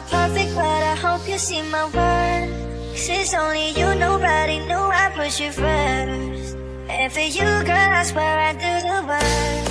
not perfect, but I hope you see my words. It's only you, nobody knew I put you first. And for you, girl, I swear I do the worst.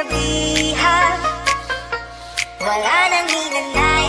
sabihan Wala nang hinanay.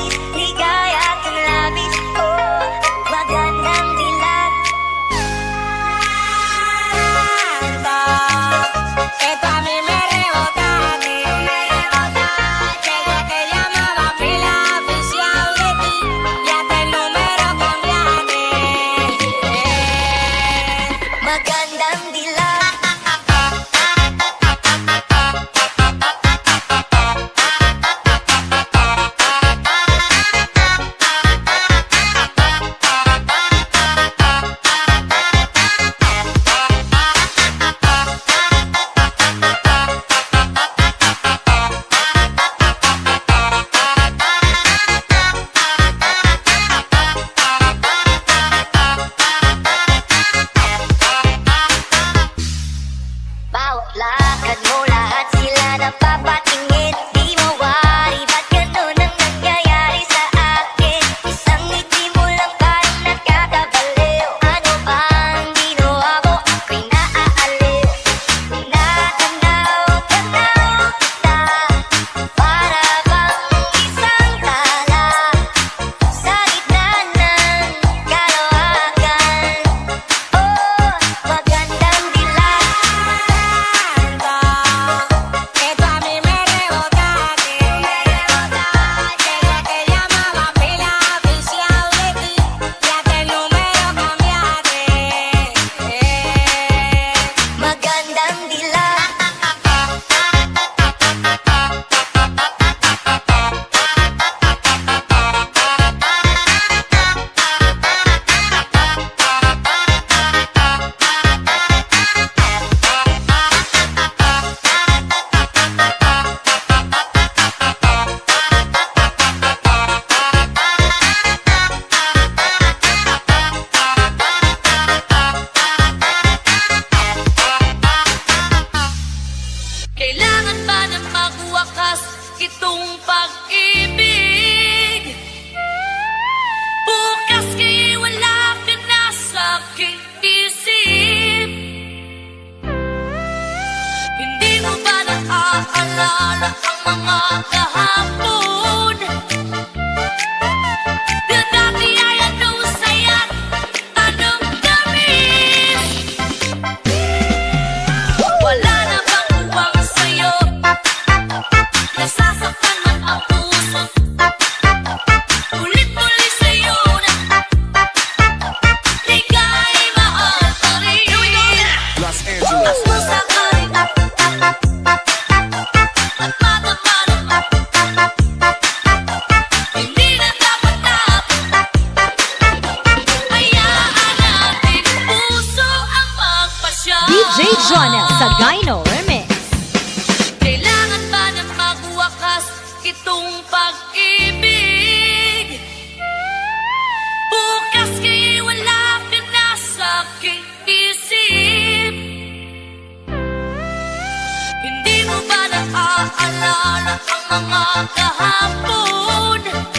Naalala ang mga kahapon.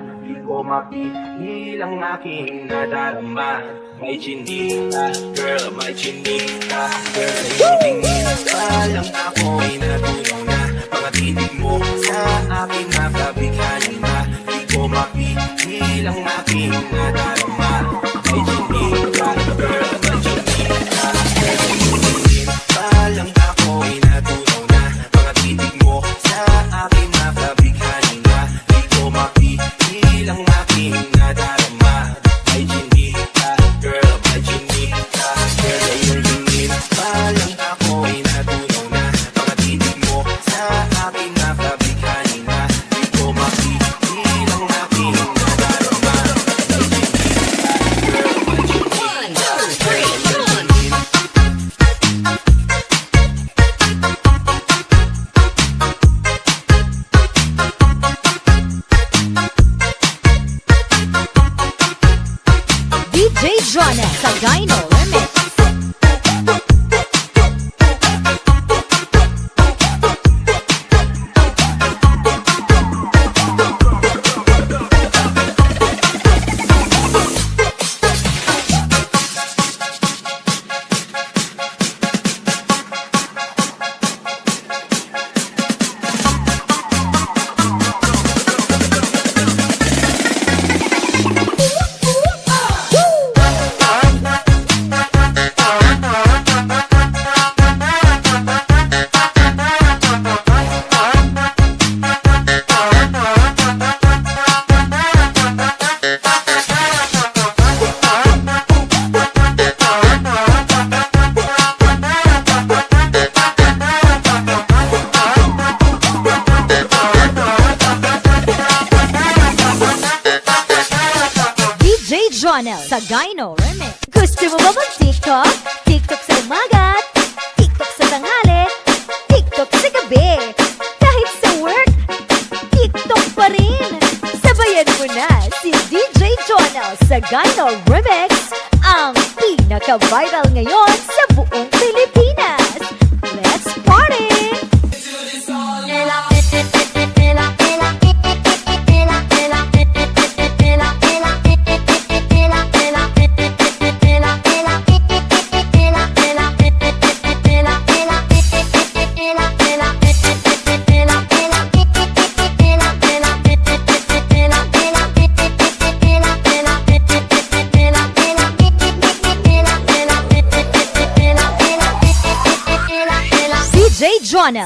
Di ko mapigil ang aking nadarama. May chinita, girl, may chinita Girl, sa iyong tingin Palang ako ay natulong na Mga titig mo sa akin nakabighanin na. Di ko mapigil ang aking nadarama. Drawn as a know. limit.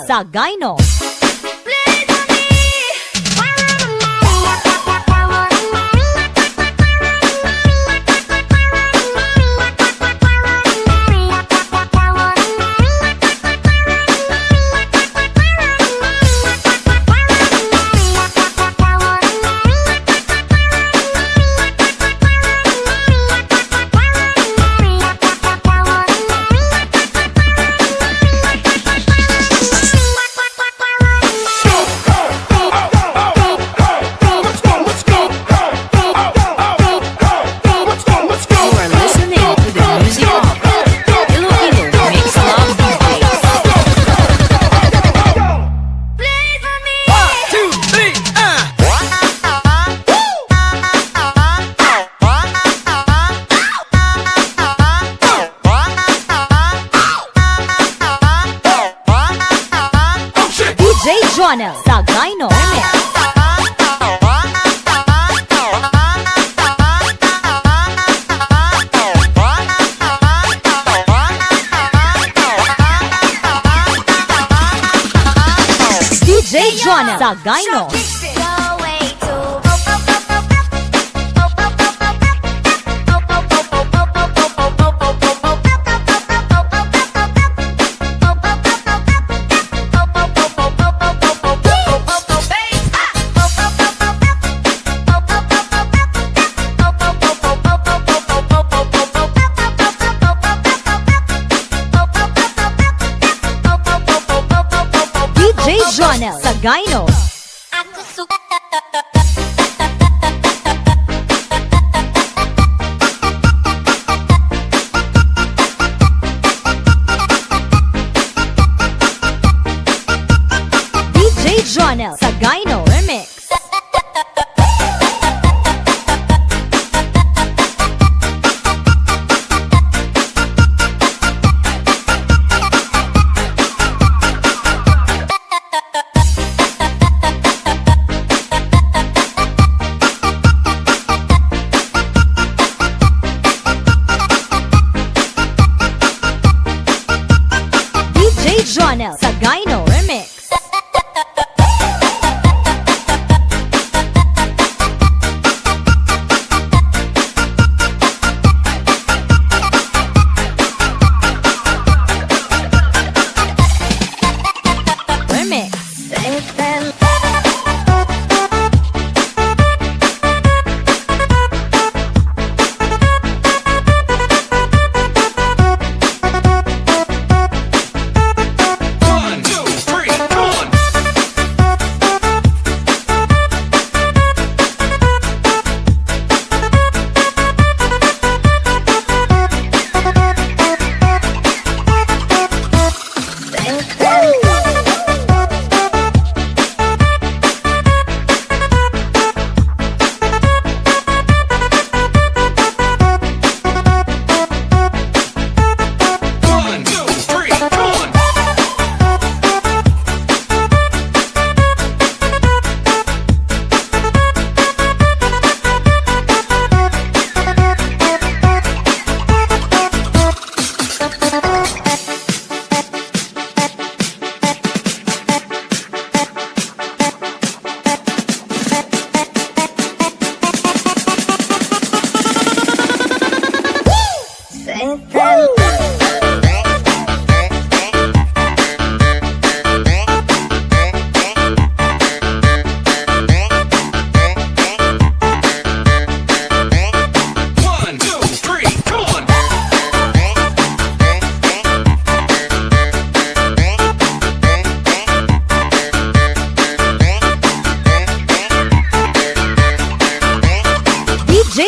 sa Gino. channel. Sa Gyno Mix. DJ Jonas sa Gyno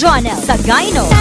Jonel Sagayno.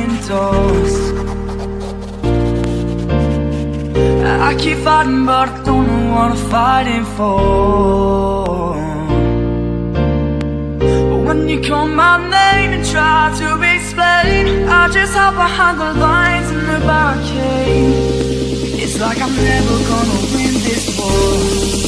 windows I keep fighting but I don't know what I'm fighting for But when you call my name and try to explain I just hop behind the lines and the barricade. It's like I'm never gonna win this war.